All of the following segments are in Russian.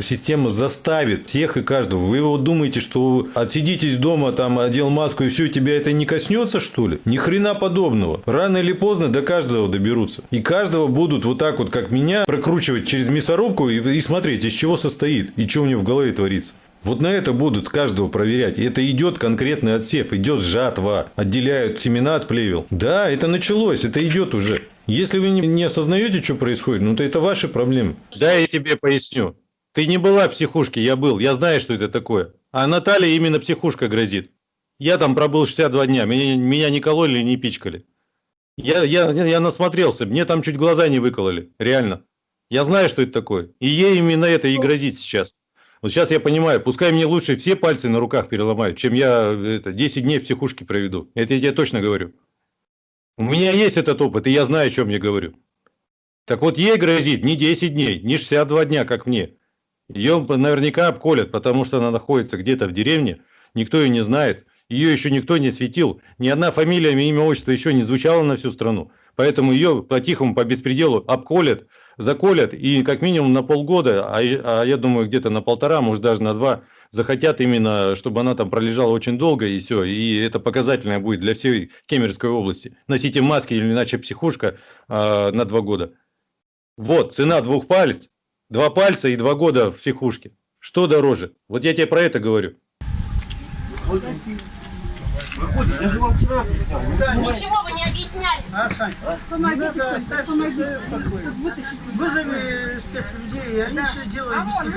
Система заставит всех и каждого. Вы вот думаете, что отсидитесь дома, там, одел маску и все, тебя это не коснется, что ли? Ни хрена подобного. Рано или поздно до каждого доберутся. И каждого будут вот так вот, как меня, прокручивать через мясорубку и, и смотреть, из чего состоит и что у него в голове творится. Вот на это будут каждого проверять. Это идет конкретный отсев, идет жатва, отделяют семена от плевел. Да, это началось, это идет уже. Если вы не осознаете, что происходит, ну то это ваши проблемы. Да, я тебе поясню. Ты не была в психушке, я был. Я знаю, что это такое. А Наталья именно психушка грозит. Я там пробыл 62 дня. Меня, меня не кололи, не пичкали. Я, я, я насмотрелся. Мне там чуть глаза не выкололи. Реально. Я знаю, что это такое. И ей именно это и грозит сейчас. Вот сейчас я понимаю, пускай мне лучше все пальцы на руках переломают, чем я это, 10 дней в психушке проведу. Это я тебе точно говорю. У меня есть этот опыт, и я знаю, о чем я говорю. Так вот, ей грозит не 10 дней, не 62 дня, как мне. Ее наверняка обколят, потому что она находится где-то в деревне, никто ее не знает, ее еще никто не светил, ни одна фамилия, имя, отчество еще не звучало на всю страну. Поэтому ее по-тихому, по беспределу обколят, заколят и как минимум на полгода, а, а я думаю где-то на полтора, может даже на два, захотят именно, чтобы она там пролежала очень долго и все. И это показательное будет для всей Кемеровской области. Носите маски или иначе психушка э, на два года. Вот, цена двух палец Два пальца и два года в психушке. Что дороже? Вот я тебе про это говорю. Выходит, я же вам вчера объяснял. Ничего вы не объясняли. А, Сань, помогите, надо помогите. Вызови спецлюдей, и они да. все делают а без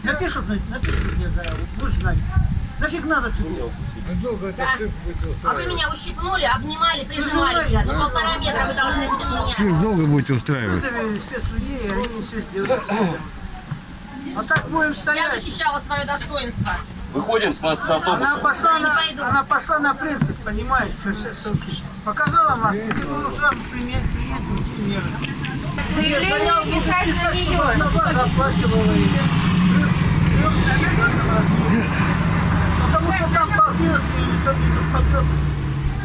тебя. Напишут, напишут мне заяву, будешь знать. Нафиг надо тебе? Долго да. А вы меня ущипнули, обнимали, прижимались. За полтора метра вы должны меня. Чуть долго будете устраивать? Вызови спецлюдей, они все сделают. А так будем стоять. Я защищала свое достоинство. Выходим с, с автобуса. Она пошла, на, она пошла на принцип, понимаешь, что все Показала маску, ты ну, сразу принять, принять другие меры. Заявление писать на нее. Заплачивала ее. Потому что там по-фински лицо подъем.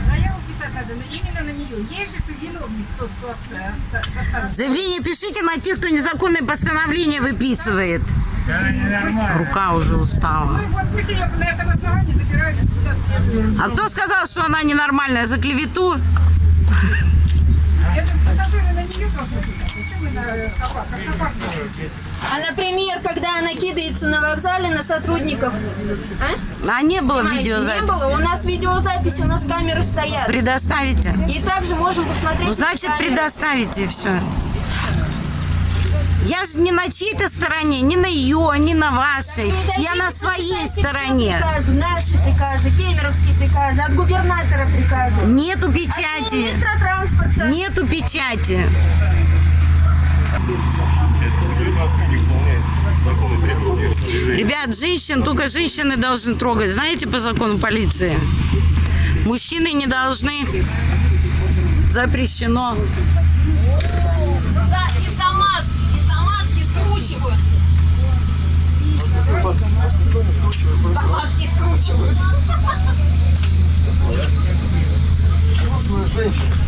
Заяву писать надо именно на нее. Ей же виновник тот, кто Заявление пишите на тех, кто незаконное постановление выписывает. Рука уже устала. Ну вот пусть ее на этом основании забирают сюда А кто сказал, что она ненормальная? За клевету? Пассажиры на нее должны писать. Почему на хабак? А, например, когда она кидается на вокзале на сотрудников? А, а не было Снимаете? видеозаписи? Не было. У нас видеозаписи, у нас камеры стоят. Предоставите? И также можем посмотреть. Ну, значит, предоставите и все. Я же не на чьей-то стороне, не на ее, не на вашей. Я на своей стороне. Приказы, наши приказы, кемеровские приказы, от губернатора приказы. Нету печати. От министра транспорта. Нету печати. Ребят, женщин, только женщины должны трогать. Знаете, по закону полиции? Мужчины не должны. Запрещено. За маски скручивают.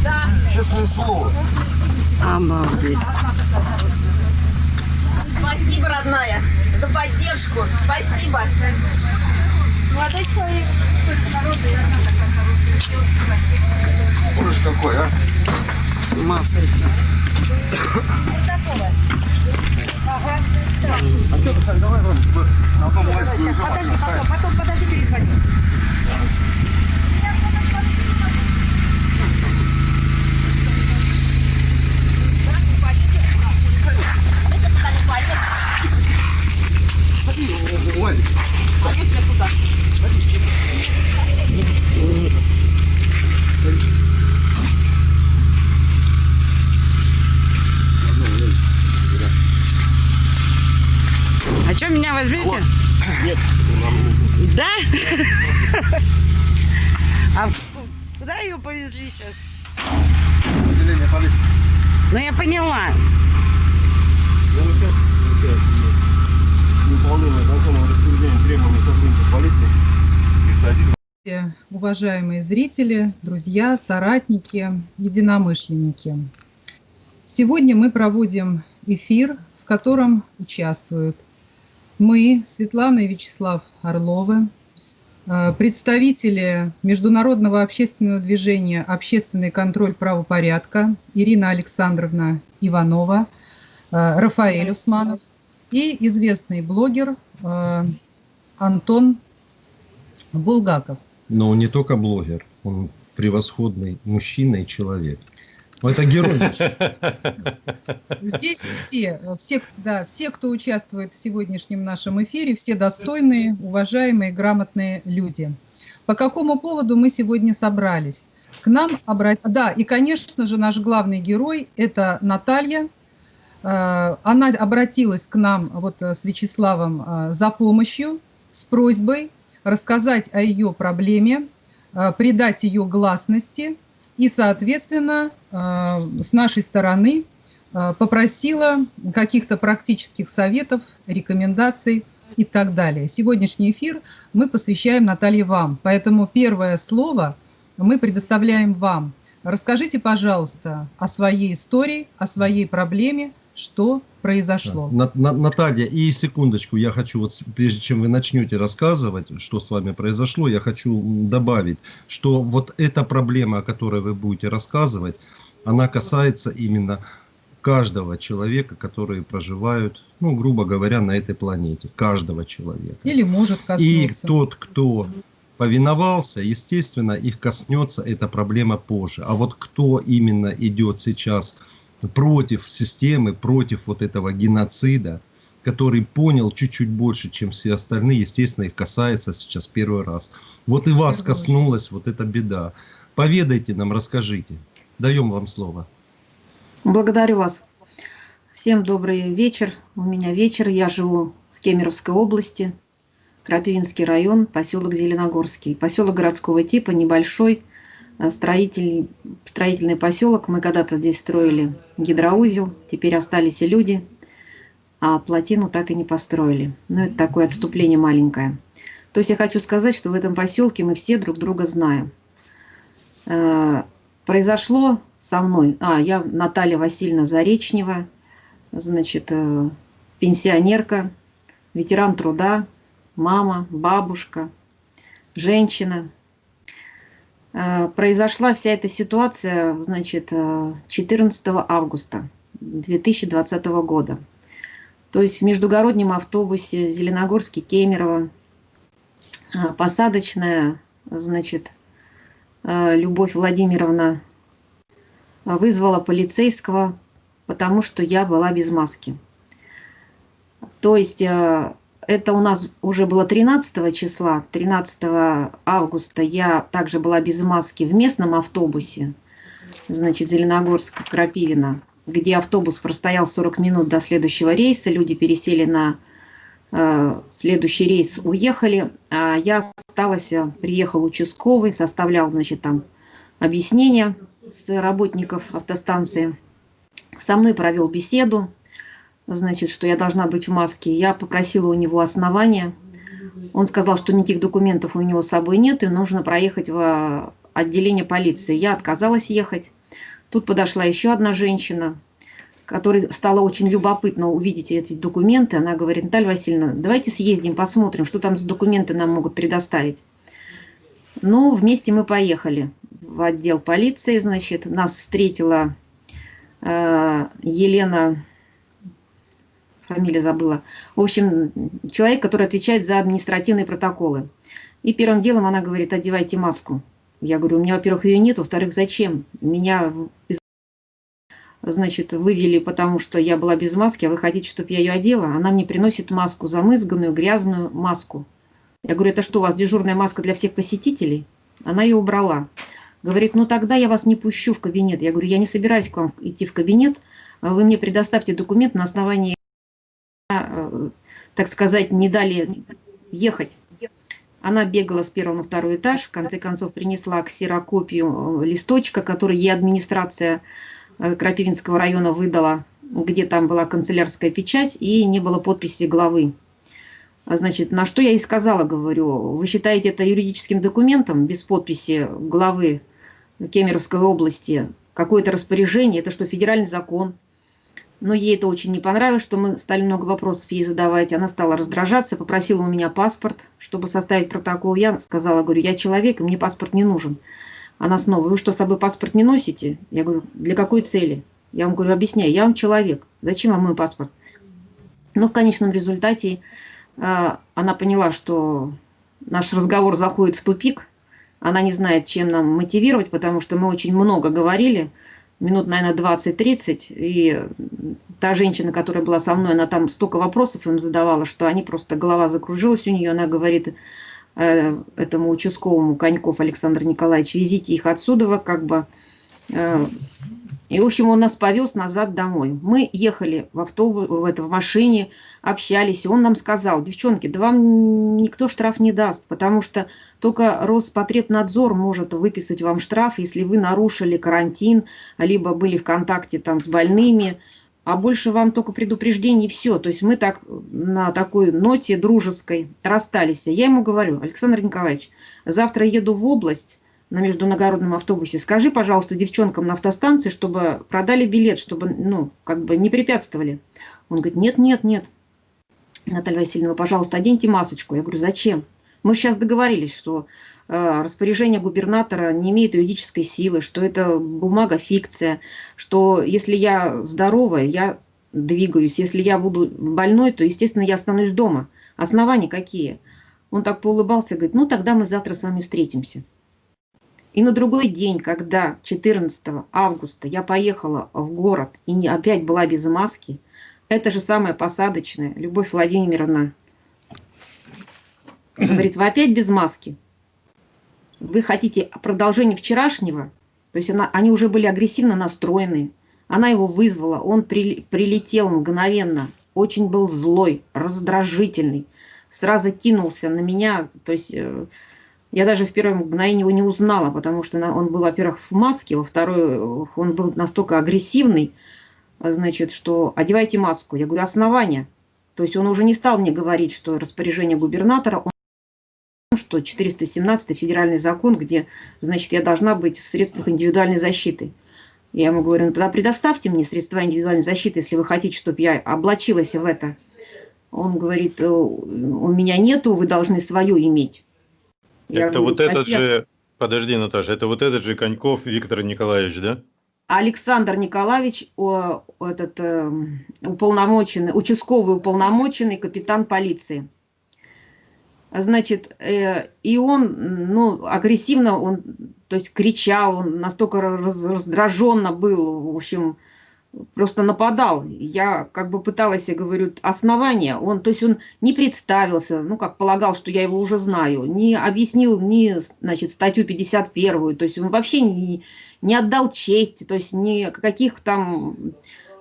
Да. Честное слово. Обалдеть. Спасибо, родная, за поддержку. Спасибо. Молодой человек. Ужас какой, а? С ума сойти. А что, Сань, давай вон, на одном лайке Подожди, потом, потом, подожди, перезвони. Лазик. А что, меня возьмете? Нет, Да? А куда ее повезли сейчас? Отделение полиции. Ну, я поняла. Сотрудников полиции. Уважаемые зрители, друзья, соратники, единомышленники. Сегодня мы проводим эфир, в котором участвуют Мы, Светлана и Вячеслав Орловы, э, представители Международного общественного движения «Общественный контроль правопорядка» Ирина Александровна Иванова, э, Рафаэль Усманов и известный блогер э, Антон Булгаков. Но он не только блогер, он превосходный мужчина и человек. Ну, это герой. Здесь все, все, да, все, кто участвует в сегодняшнем нашем эфире, все достойные, уважаемые, грамотные люди. По какому поводу мы сегодня собрались? К нам обратились... Да, и, конечно же, наш главный герой – это Наталья. Э, она обратилась к нам вот с Вячеславом э, за помощью, с просьбой рассказать о ее проблеме, э, придать ее гласности и, соответственно, э, с нашей стороны э, попросила каких-то практических советов, рекомендаций и так далее. Сегодняшний эфир мы посвящаем, Наталье, вам. Поэтому первое слово мы предоставляем вам. Расскажите, пожалуйста, о своей истории, о своей проблеме, что произошло. На, на, Наталья, и секундочку, я хочу, вот прежде чем вы начнете рассказывать, что с вами произошло, я хочу добавить, что вот эта проблема, о которой вы будете рассказывать, она касается именно каждого человека, которые проживают, ну, грубо говоря, на этой планете. Каждого человека. Или может коснуться. И тот, кто повиновался, естественно, их коснется эта проблема позже. А вот кто именно идет сейчас против системы, против вот этого геноцида, который понял чуть-чуть больше, чем все остальные, естественно, их касается сейчас первый раз. Вот и вас коснулась вот эта беда. Поведайте нам, расскажите. Даем вам слово. Благодарю вас. Всем добрый вечер. У меня вечер. Я живу в Кемеровской области, Крапивинский район, поселок Зеленогорский. Поселок городского типа, небольшой, строитель, строительный поселок. Мы когда-то здесь строили гидроузел, теперь остались и люди, а плотину так и не построили. Ну, это такое отступление маленькое. То есть я хочу сказать, что в этом поселке мы все друг друга знаем. Э, произошло со мной, а, я Наталья Васильевна Заречнева, значит, э, пенсионерка, ветеран труда, мама, бабушка, женщина, Э, произошла вся эта ситуация, значит, 14 э, августа 2020 года. То есть в междугороднем автобусе Зеленогорский, Кемерово, э, посадочная, значит, Любовь Владимировна вызвала полицейского, потому что я была без маски. То есть это у нас уже было 13 числа, 13 августа. Я также была без маски в местном автобусе, значит, Зеленогорск-Крапивина, где автобус простоял 40 минут до следующего рейса, люди пересели на э, следующий рейс, уехали, а я осталась, приехал участковый, составлял, значит, там объяснения с работников автостанции, со мной провел беседу, значит, что я должна быть в маске. Я попросила у него основания. Он сказал, что никаких документов у него с собой нет, и нужно проехать в отделение полиции. Я отказалась ехать. Тут подошла еще одна женщина, которой стало очень любопытно увидеть эти документы. Она говорит, Наталья Васильевна, давайте съездим, посмотрим, что там за документы нам могут предоставить. Ну, вместе мы поехали в отдел полиции, значит, нас встретила э, Елена фамилия забыла. В общем, человек, который отвечает за административные протоколы. И первым делом она говорит, одевайте маску. Я говорю, у меня, во-первых, ее нет, во-вторых, зачем? Меня, значит, вывели, потому что я была без маски, а вы хотите, чтобы я ее одела? Она мне приносит маску, замызганную, грязную маску. Я говорю, это что, у вас дежурная маска для всех посетителей? Она ее убрала. Говорит, ну тогда я вас не пущу в кабинет. Я говорю, я не собираюсь к вам идти в кабинет. Вы мне предоставьте документ на основании так сказать, не дали ехать. Она бегала с первого на второй этаж, в конце концов принесла ксерокопию э, листочка, который ей администрация э, Крапивинского района выдала, где там была канцелярская печать и не было подписи главы. Значит, на что я и сказала, говорю, вы считаете это юридическим документом без подписи главы Кемеровской области, какое-то распоряжение, это что, федеральный закон? Но ей это очень не понравилось, что мы стали много вопросов ей задавать. Она стала раздражаться, попросила у меня паспорт, чтобы составить протокол. Я сказала, говорю, я человек, и мне паспорт не нужен. Она снова, вы что, с собой паспорт не носите? Я говорю, для какой цели? Я вам говорю, объясняю, я вам человек, зачем вам мой паспорт? Но в конечном результате э, она поняла, что наш разговор заходит в тупик, она не знает, чем нам мотивировать, потому что мы очень много говорили, минут, наверное, 20-30, и та женщина, которая была со мной, она там столько вопросов им задавала, что они просто, голова закружилась у нее, она говорит э, этому участковому Коньков Александр Николаевич, везите их отсюда, как бы, э, и, в общем, он нас повез назад домой. Мы ехали в автобус, в, это, в машине, общались. И он нам сказал, девчонки, да вам никто штраф не даст, потому что только Роспотребнадзор может выписать вам штраф, если вы нарушили карантин, либо были в контакте там с больными, а больше вам только предупреждение и все. То есть мы так на такой ноте дружеской расстались. Я ему говорю, Александр Николаевич, завтра еду в область, на международном автобусе, скажи, пожалуйста, девчонкам на автостанции, чтобы продали билет, чтобы, ну, как бы не препятствовали. Он говорит, нет, нет, нет. Наталья Васильевна, пожалуйста, оденьте масочку. Я говорю, зачем? Мы сейчас договорились, что э, распоряжение губернатора не имеет юридической силы, что это бумага фикция, что если я здоровая, я двигаюсь, если я буду больной, то, естественно, я останусь дома. Основания какие? Он так поулыбался говорит, ну, тогда мы завтра с вами встретимся. И на другой день, когда 14 августа я поехала в город и не, опять была без маски, это же самая посадочная, Любовь Владимировна говорит, вы опять без маски? Вы хотите продолжение вчерашнего? То есть она, они уже были агрессивно настроены. Она его вызвала, он при, прилетел мгновенно, очень был злой, раздражительный, сразу кинулся на меня, то есть э, я даже в первое мгновение его не узнала, потому что он был, во-первых, в маске, во-вторых, он был настолько агрессивный, значит, что одевайте маску. Я говорю, основания. То есть он уже не стал мне говорить, что распоряжение губернатора, он, что 417 федеральный закон, где, значит, я должна быть в средствах индивидуальной защиты. Я ему говорю, ну тогда предоставьте мне средства индивидуальной защиты, если вы хотите, чтобы я облачилась в это. Он говорит, у меня нету, вы должны свою иметь. Я это говорю, вот этот же, подожди, Наташа, это вот этот же Коньков Виктор Николаевич, да? Александр Николаевич, о, этот э, уполномоченный, участковый уполномоченный капитан полиции. Значит, э, и он, ну, агрессивно, он, то есть кричал, он настолько раз, раздраженно был, в общем, просто нападал. Я как бы пыталась, я говорю, основания. Он, то есть он не представился, ну, как полагал, что я его уже знаю, не объяснил ни, значит, статью 51, то есть он вообще не, не отдал честь, то есть ни каких там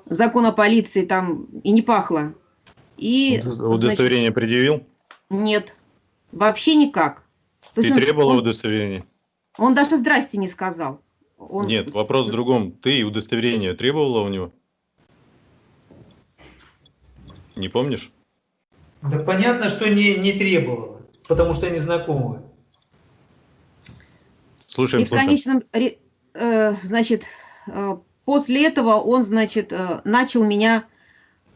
закона полиции там и не пахло. И, Удостоверение значит, предъявил? Нет, вообще никак. То Ты требовала удостоверения? Он даже здрасте не сказал. Он... Нет, вопрос в другом. Ты удостоверение требовала у него? Не помнишь? Да понятно, что не, не требовала, потому что они знакомы. Слушаем, И в конечном, э, значит, э, после этого он, значит, э, начал меня,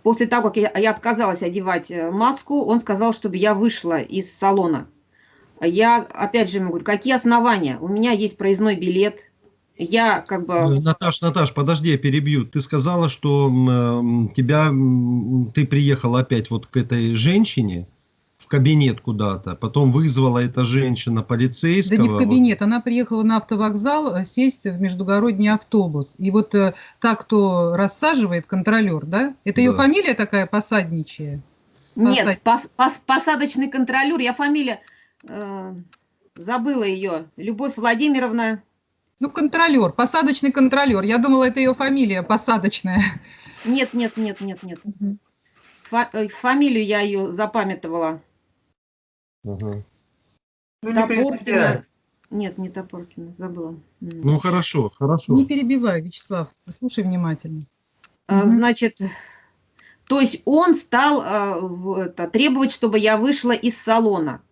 после того, как я, я отказалась одевать э, маску, он сказал, чтобы я вышла из салона. Я, опять же, ему говорю, какие основания? У меня есть проездной билет, я как бы... Э, Наташ, Наташ, подожди, я перебью. Ты сказала, что э, тебя, ты приехала опять вот к этой женщине в кабинет куда-то, потом вызвала эта женщина полицейского. Да не в кабинет, вот. она приехала на автовокзал э, сесть в междугородний автобус. И вот э, так, кто рассаживает, контролер, да? Это да. ее фамилия такая посадничья? Нет, пос, пос, посадочный контролер, я фамилия, э, забыла ее, Любовь Владимировна ну, контролер, посадочный контролер. Я думала, это ее фамилия посадочная. Нет, нет, нет, нет, нет. Фа э, фамилию я ее запамятовала. Угу. Ну, не Нет, не Топоркина, забыла. Ну, хорошо, хорошо. Не перебивай, Вячеслав, слушай внимательно. А, значит, то есть он стал а, это, требовать, чтобы я вышла из салона.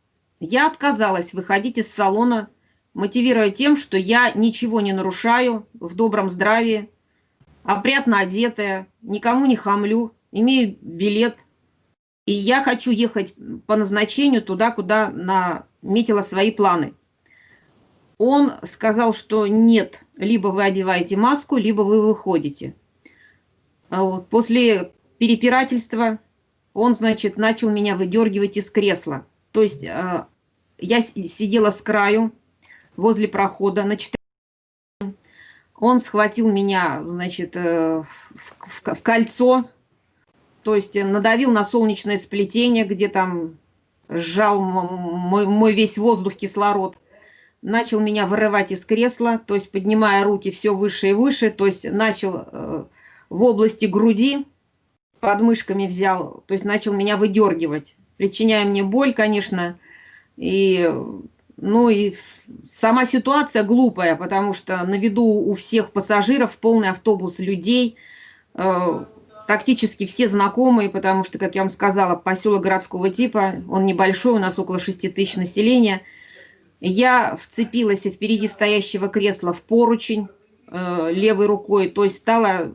Я отказалась выходить из салона мотивируя тем, что я ничего не нарушаю в добром здравии. опрятно одетая, никому не хамлю, имею билет. И я хочу ехать по назначению туда, куда наметила свои планы. Он сказал, что нет, либо вы одеваете маску, либо вы выходите. А после перепирательства он, значит, начал меня выдергивать из кресла. То есть а, я сидела с краю возле прохода на 4 он схватил меня, значит, э, в, кольцо, то есть надавил на солнечное сплетение, где там сжал мой, мой весь воздух, кислород. Начал меня вырывать из кресла, то есть поднимая руки все выше и выше, то есть начал э, в области груди, под мышками взял, то есть начал меня выдергивать, причиняя мне боль, конечно, и ну и сама ситуация глупая, потому что на виду у всех пассажиров полный автобус людей, э, практически все знакомые, потому что, как я вам сказала, поселок городского типа, он небольшой, у нас около 6 тысяч населения. Я вцепилась впереди стоящего кресла в поручень э, левой рукой, то есть стала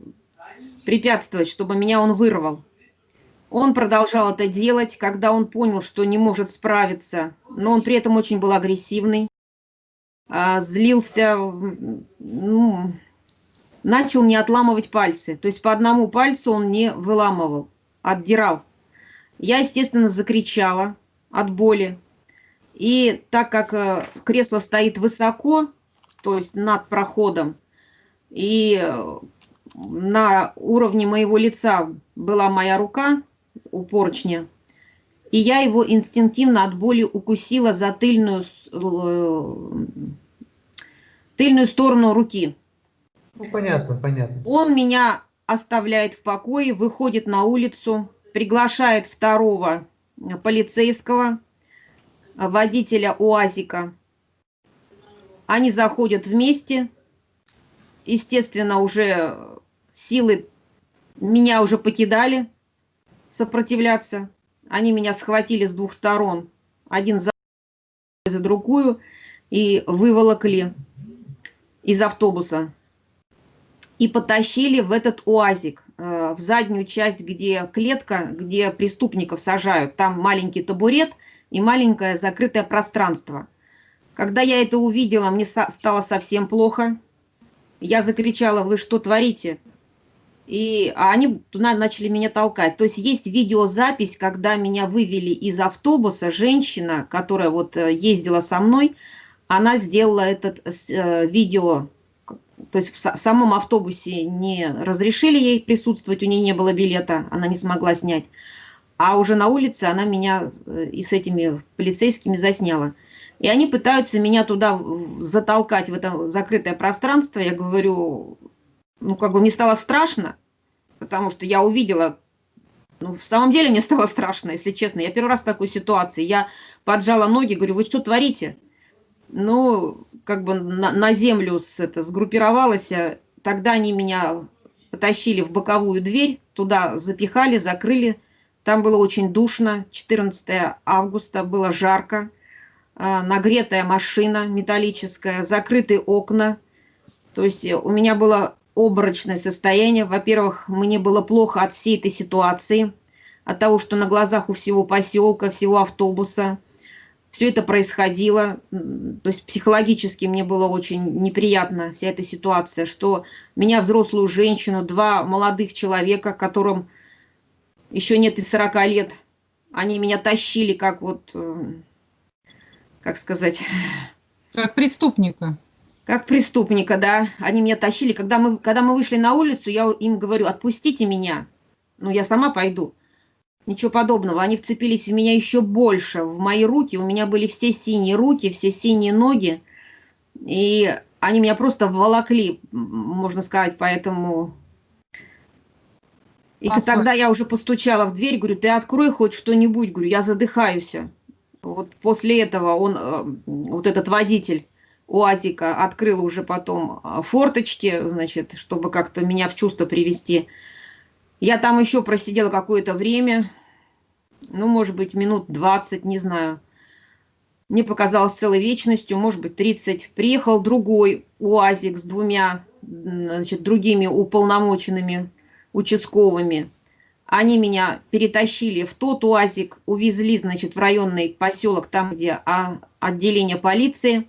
препятствовать, чтобы меня он вырвал. Он продолжал это делать, когда он понял, что не может справиться, но он при этом очень был агрессивный, а, злился, ну, начал не отламывать пальцы. То есть по одному пальцу он не выламывал, отдирал. Я, естественно, закричала от боли. И так как э, кресло стоит высоко, то есть над проходом, и э, на уровне моего лица была моя рука, у поручня. И я его инстинктивно от боли укусила за тыльную, э, тыльную сторону руки. Ну, понятно, понятно. Он меня оставляет в покое, выходит на улицу, приглашает второго полицейского, водителя УАЗика. Они заходят вместе. Естественно, уже силы меня уже покидали сопротивляться. Они меня схватили с двух сторон, один за, за другую, и выволокли из автобуса. И потащили в этот уазик, э, в заднюю часть, где клетка, где преступников сажают. Там маленький табурет и маленькое закрытое пространство. Когда я это увидела, мне стало совсем плохо. Я закричала, вы что творите? И они туда начали меня толкать. То есть есть видеозапись, когда меня вывели из автобуса, женщина, которая вот э, ездила со мной, она сделала этот э, видео, то есть в, самом автобусе не разрешили ей присутствовать, у нее не было билета, она не смогла снять. А уже на улице она меня э, и с этими полицейскими засняла. И они пытаются меня туда затолкать, в это закрытое пространство. Я говорю, ну, как бы мне стало страшно, потому что я увидела, ну, в самом деле мне стало страшно, если честно. Я первый раз в такой ситуации. Я поджала ноги, говорю, вы что творите? Ну, как бы на, на землю с, это, сгруппировалась. Тогда они меня потащили в боковую дверь, туда запихали, закрыли. Там было очень душно, 14 августа, было жарко, а, нагретая машина металлическая, закрытые окна. То есть у меня было обморочное состояние. Во-первых, мне было плохо от всей этой ситуации, от того, что на глазах у всего поселка, всего автобуса все это происходило. То есть психологически мне было очень неприятно вся эта ситуация, что меня, взрослую женщину, два молодых человека, которым еще нет и 40 лет, они меня тащили как вот, э, как сказать... Как преступника как преступника, да, они меня тащили. Когда мы, когда мы вышли на улицу, я им говорю, отпустите меня, ну, я сама пойду. Ничего подобного, они вцепились в меня еще больше, в мои руки, у меня были все синие руки, все синие ноги, и они меня просто волокли, можно сказать, поэтому... И а тогда я уже постучала в дверь, говорю, ты открой хоть что-нибудь, говорю, я задыхаюсь. Вот после этого он, э, вот этот водитель, УАЗика открыл уже потом а, форточки, значит, чтобы как-то меня в чувство привести. Я там еще просидела какое-то время, ну, может быть, минут 20, не знаю. Мне показалось целой вечностью, может быть, 30. Приехал другой УАЗик с двумя значит, другими уполномоченными участковыми. Они меня перетащили в тот УАЗик, увезли, значит, в районный поселок, там, где а, отделение полиции.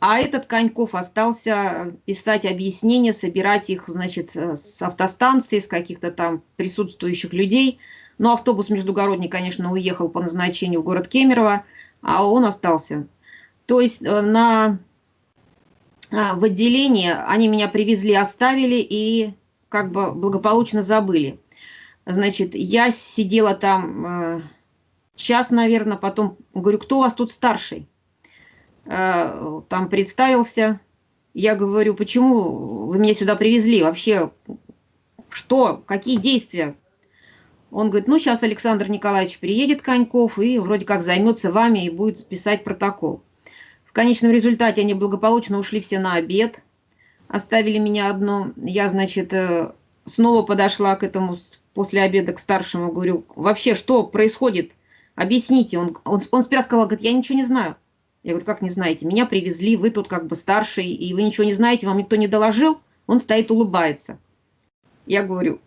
А этот Коньков остался писать объяснения, собирать их, значит, с автостанции, с каких-то там присутствующих людей. Но автобус междугородний, конечно, уехал по назначению в город Кемерово, а он остался. То есть э, на, а, в отделении они меня привезли, оставили и как бы благополучно забыли. Значит, я сидела там э, час, наверное, потом говорю, кто у вас тут старший? Э, там представился. Я говорю, почему вы меня сюда привезли? Вообще, что? Какие действия? Он говорит, ну, сейчас Александр Николаевич приедет, Коньков, и вроде как займется вами и будет писать протокол. В конечном результате они благополучно ушли все на обед, оставили меня одну. Я, значит, э, снова подошла к этому после обеда к старшему, говорю, вообще, что происходит? Объясните. Он, он, он сперва сказал, говорит, я ничего не знаю. Я говорю, как не знаете? Меня привезли, вы тут как бы старший, и вы ничего не знаете, вам никто не доложил? Он стоит, улыбается. Я говорю,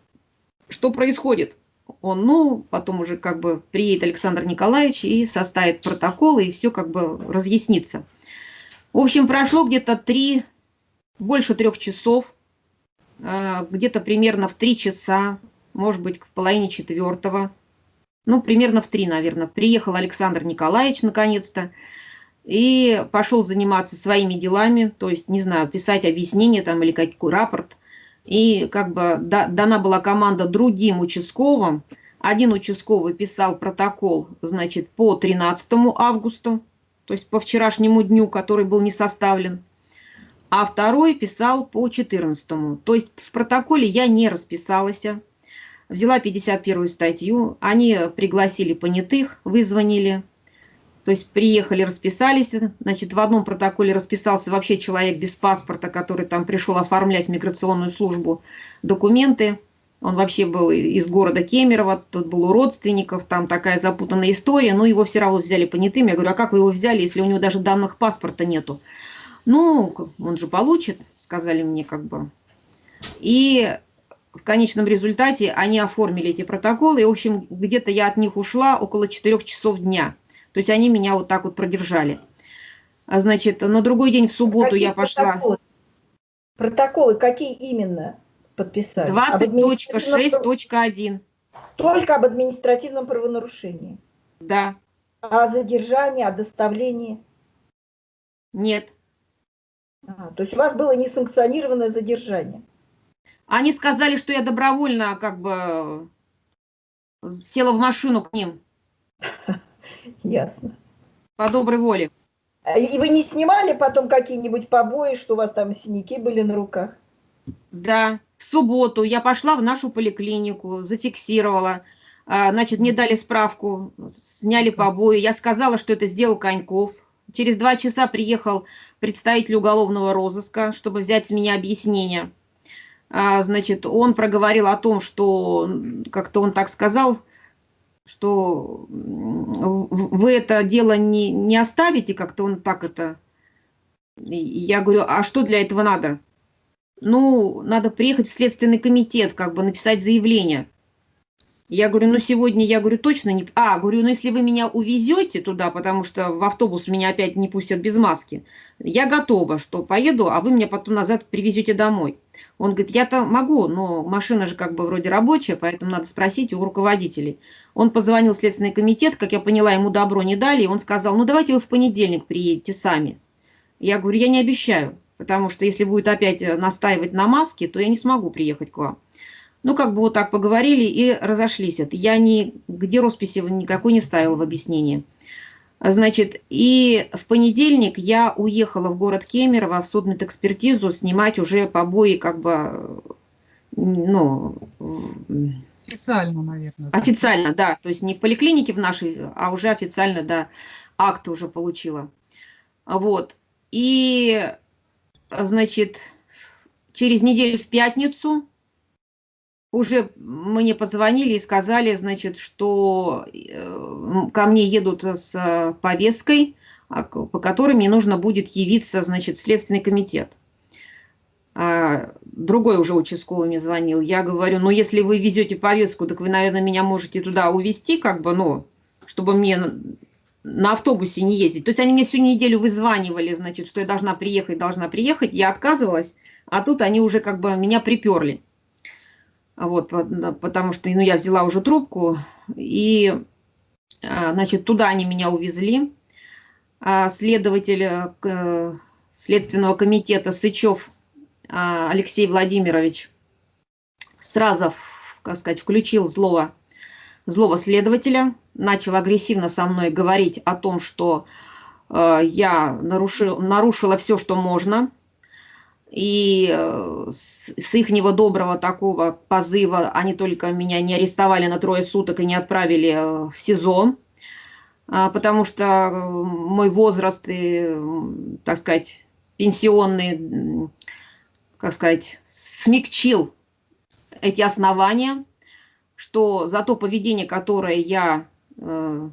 что происходит? Он, ну, потом уже как бы приедет Александр Николаевич и составит протокол, и все как бы разъяснится. В общем, прошло где-то три, больше трех часов, а, где-то примерно в три часа может быть, в половине четвертого, ну, примерно в три, наверное, приехал Александр Николаевич наконец-то и пошел заниматься своими делами, то есть, не знаю, писать объяснение там или какой рапорт. И как бы дана была команда другим участковым. Один участковый писал протокол, значит, по 13 августа, то есть по вчерашнему дню, который был не составлен, а второй писал по 14. То есть в протоколе я не расписалась, взяла 51 статью, они пригласили понятых, вызвонили, то есть приехали, расписались, значит, в одном протоколе расписался вообще человек без паспорта, который там пришел оформлять в миграционную службу документы, он вообще был из города Кемерово, тут был у родственников, там такая запутанная история, но его все равно взяли понятым. Я говорю, а как вы его взяли, если у него даже данных паспорта нету? Ну, он же получит, сказали мне как бы. И в конечном результате они оформили эти протоколы, и, в общем, где-то я от них ушла около 4 часов дня. То есть они меня вот так вот продержали. А, значит, на другой день в субботу какие я пошла... Протоколы? протоколы какие именно подписали? 20.6.1. Только об административном правонарушении? Да. А о задержании, о доставлении? Нет. А, то есть у вас было несанкционированное задержание? Они сказали, что я добровольно как бы села в машину к ним. Ясно. По доброй воле. А и вы не снимали потом какие-нибудь побои, что у вас там синяки были на руках? Да, в субботу я пошла в нашу поликлинику, зафиксировала. А, значит, мне дали справку, сняли побои. Я сказала, что это сделал Коньков. Через два часа приехал представитель уголовного розыска, чтобы взять с меня объяснение. А, значит, он проговорил о том, что, как-то он так сказал, что вы это дело не, не оставите, как-то он так это... Я говорю, а что для этого надо? Ну, надо приехать в Следственный комитет, как бы написать заявление. Я говорю, ну сегодня, я говорю, точно не... А, говорю, ну если вы меня увезете туда, потому что в автобус меня опять не пустят без маски, я готова, что поеду, а вы меня потом назад привезете домой. Он говорит, я-то могу, но машина же как бы вроде рабочая, поэтому надо спросить у руководителей. Он позвонил в Следственный комитет, как я поняла, ему добро не дали, и он сказал, ну давайте вы в понедельник приедете сами. Я говорю, я не обещаю, потому что если будет опять настаивать на маске, то я не смогу приехать к вам. Ну, как бы вот так поговорили и разошлись. Это я нигде росписи никакой не ставила в объяснение. Значит, и в понедельник я уехала в город Кемерово в судмедэкспертизу снимать уже побои как бы, ну... Официально, наверное. Официально, да. То есть не в поликлинике в нашей, а уже официально, да, акты уже получила. Вот. И, значит, через неделю в пятницу уже мне позвонили и сказали, значит, что э, ко мне едут с повесткой, а, по которой мне нужно будет явиться, значит, Следственный комитет. А, другой уже участковый мне звонил. Я говорю, ну, если вы везете повестку, так вы, наверное, меня можете туда увезти, как бы, ну, чтобы мне на автобусе не ездить. То есть они мне всю неделю вызванивали, значит, что я должна приехать, должна приехать. Я отказывалась, а тут они уже как бы меня приперли. Вот, потому что ну, я взяла уже трубку, и, а, значит, туда они меня увезли. А следователь э, Следственного комитета Сычев а, Алексей Владимирович сразу, как сказать, включил злого, злого следователя, начал агрессивно со мной говорить о том, что э, я нарушил, нарушила все, что можно, и э, с, с ихнего доброго такого позыва они только меня не арестовали на трое суток и не отправили э, в СИЗО, а, потому что мой возраст и, так сказать, пенсионный, как сказать, смягчил эти основания, что за то поведение, которое я... Э,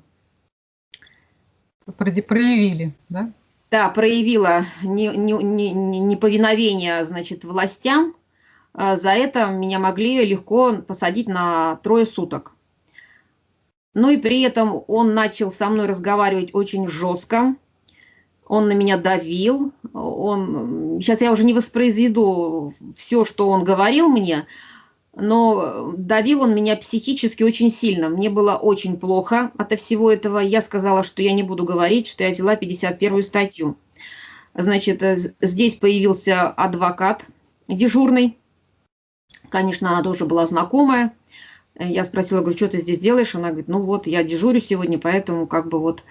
проявили, да? Да, проявила неповиновение, не, не, не значит, властям, э, за это меня могли легко посадить на трое суток. Ну и при этом он начал со мной разговаривать очень жестко, он на меня давил, он... Сейчас я уже не воспроизведу все, что он говорил мне, но давил он меня психически очень сильно. Мне было очень плохо от всего этого. Я сказала, что я не буду говорить, что я взяла 51 статью. Значит, э, здесь появился адвокат дежурный. Конечно, она тоже была знакомая. Я спросила, говорю, что ты здесь делаешь? Она говорит, ну вот, я дежурю сегодня, поэтому как бы вот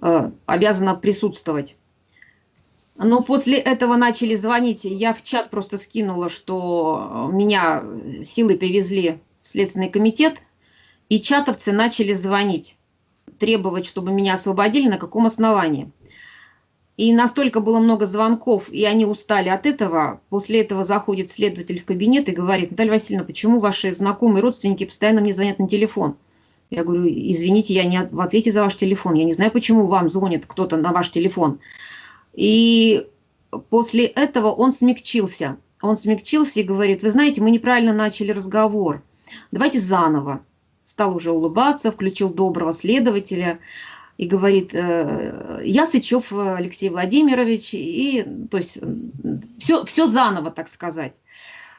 э, обязана присутствовать. Но после этого начали звонить. Я в чат просто скинула, что меня силы привезли в Следственный комитет, и чатовцы начали звонить, требовать, чтобы меня освободили, на каком основании. И настолько было много звонков, и они устали от этого. После этого заходит следователь в кабинет и говорит, Наталья Васильевна, почему ваши знакомые родственники постоянно мне звонят на телефон? Я говорю, извините, я не в ответе за ваш телефон. Я не знаю, почему вам звонит кто-то на ваш телефон. И после этого он смягчился. Он смягчился и говорит, вы знаете, мы неправильно начали разговор. Давайте заново. Стал уже улыбаться, включил доброго следователя и говорит, «Э, я Сычев Алексей Владимирович, и то есть все, все заново, так сказать.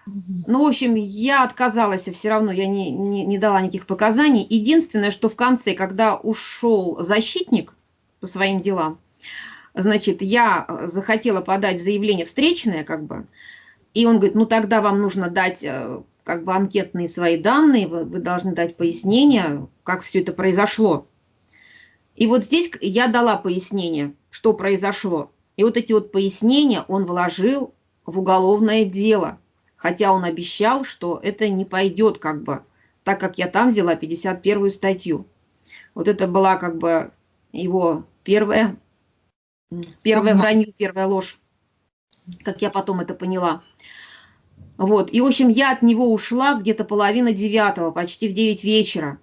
Ну, в общем, я отказалась, все равно я не, не, не дала никаких показаний. Единственное, что в конце, когда ушел защитник по своим делам, значит, я э, захотела подать заявление встречное, как бы, и он говорит, ну тогда вам нужно дать э, как бы анкетные свои данные, вы, вы должны дать пояснение, как все это произошло. И вот здесь я дала пояснение, что произошло. И вот эти вот пояснения он вложил в уголовное дело, хотя он обещал, что это не пойдет как бы, так как я там взяла 51 статью. Вот это была как бы его первая Первое вранье, первая ложь, как я потом это поняла. Вот, и, в общем, я от него ушла где-то половина девятого, почти в девять вечера.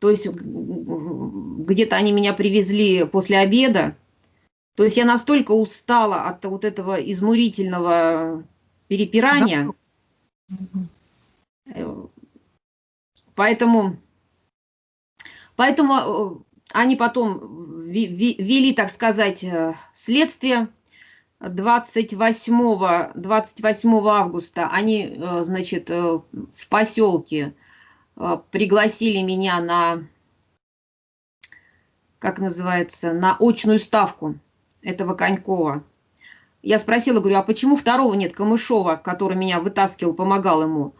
То есть где-то они меня привезли после обеда. То есть я настолько устала от вот этого изнурительного перепирания. Э, поэтому, поэтому э, они потом вели, так сказать, э, следствие. 28, 28 августа они, э, значит, э, в поселке пригласили меня на, как называется, на очную ставку этого Конькова. Я спросила, говорю, а почему второго нет, Камышова, который меня вытаскивал, помогал ему?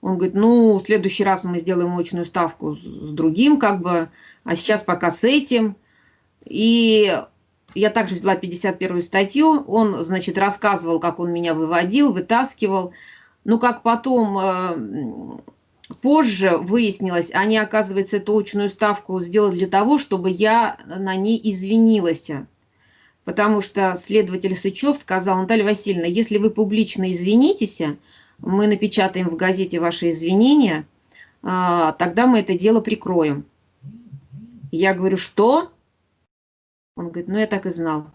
Он говорит, ну, в следующий раз мы сделаем очную ставку с другим, как бы, а сейчас пока с этим. И я также взяла 51 статью, он, значит, рассказывал, как он меня выводил, вытаскивал. Но как потом э, позже выяснилось, они, оказывается, эту очную ставку сделали для того, чтобы я на ней извинилась. Потому что следователь Сычев сказал, Наталья Васильевна, если вы публично извинитесь, мы напечатаем в газете ваши извинения, а, тогда мы это дело прикроем. Я говорю, что? Он говорит, ну я так и знал,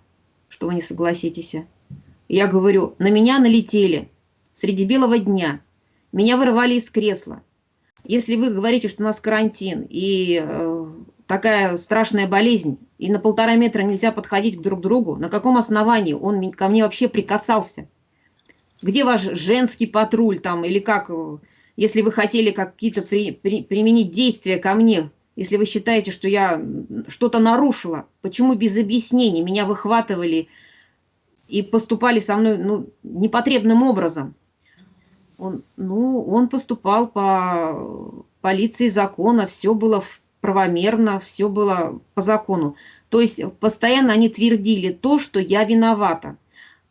что вы не согласитесь. Я говорю, на меня налетели, среди белого дня. Меня вырвали из кресла. Если вы говорите, что у нас карантин и э, такая страшная болезнь, и на полтора метра нельзя подходить друг к другу, на каком основании он ко мне вообще прикасался? Где ваш женский патруль там, или как, э, если вы хотели какие-то при, при, применить действия ко мне, если вы считаете, что я что-то нарушила, почему без объяснений меня выхватывали и поступали со мной ну, непотребным образом? Он, ну, он поступал по полиции закона, все было правомерно, все было по закону. То есть постоянно они твердили то, что я виновата.